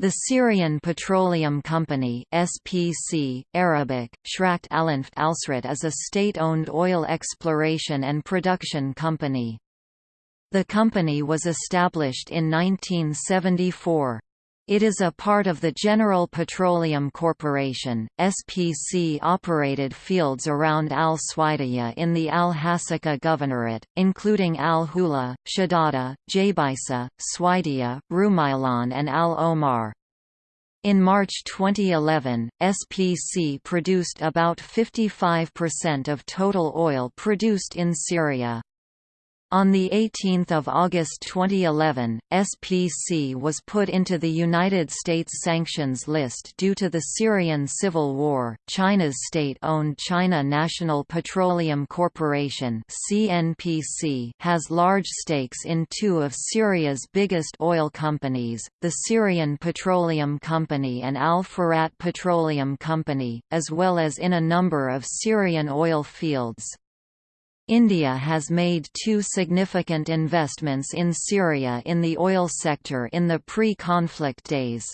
The Syrian Petroleum Company SPC, Arabic, Shrakt Alanft Alsrat is a state-owned oil exploration and production company. The company was established in 1974. It is a part of the General Petroleum Corporation. SPC operated fields around Al Suwaidiyah in the Al Hasaka Governorate, including Al Hula, Shadada, Jabaisa, Suwaidiyah, Rumailan, and Al Omar. In March 2011, SPC produced about 55% of total oil produced in Syria. On 18 August 2011, SPC was put into the United States sanctions list due to the Syrian civil war. China's state-owned China National Petroleum Corporation (CNPC) has large stakes in two of Syria's biggest oil companies, the Syrian Petroleum Company and Al Furat Petroleum Company, as well as in a number of Syrian oil fields. India has made two significant investments in Syria in the oil sector in the pre-conflict days.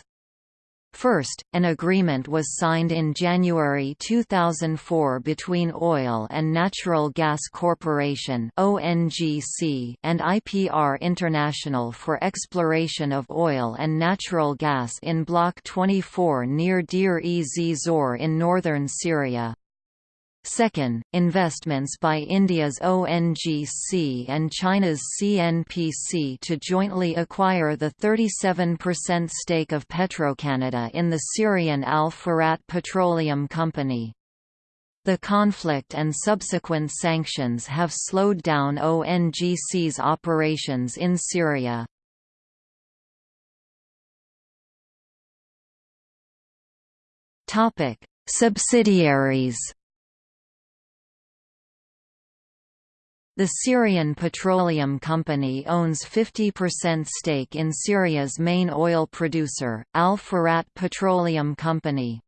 First, an agreement was signed in January 2004 between Oil and Natural Gas Corporation (ONGC) and IPR International for exploration of oil and natural gas in Block 24 near Deir-ez-Zor in northern Syria. Second, investments by India's ONGC and China's CNPC to jointly acquire the 37% stake of Petrocanada in the Syrian Al Furat Petroleum Company. The conflict and subsequent sanctions have slowed down ONGC's operations in Syria. Subsidiaries The Syrian Petroleum Company owns 50% stake in Syria's main oil producer, Al Furat Petroleum Company.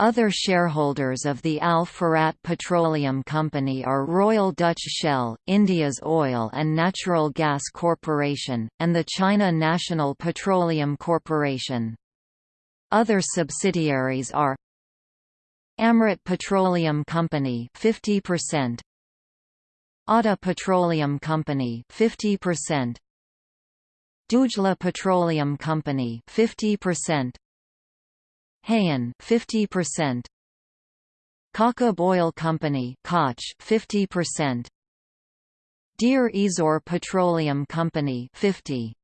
Other shareholders of the Al Furat Petroleum Company are Royal Dutch Shell, India's Oil and Natural Gas Corporation, and the China National Petroleum Corporation. Other subsidiaries are Amrit Petroleum Company 50%, Adda Petroleum Company 50% Dujla Petroleum Company 50% Hayan 50% Kakab Oil Company Koch 50% Deir Ezor Petroleum Company 50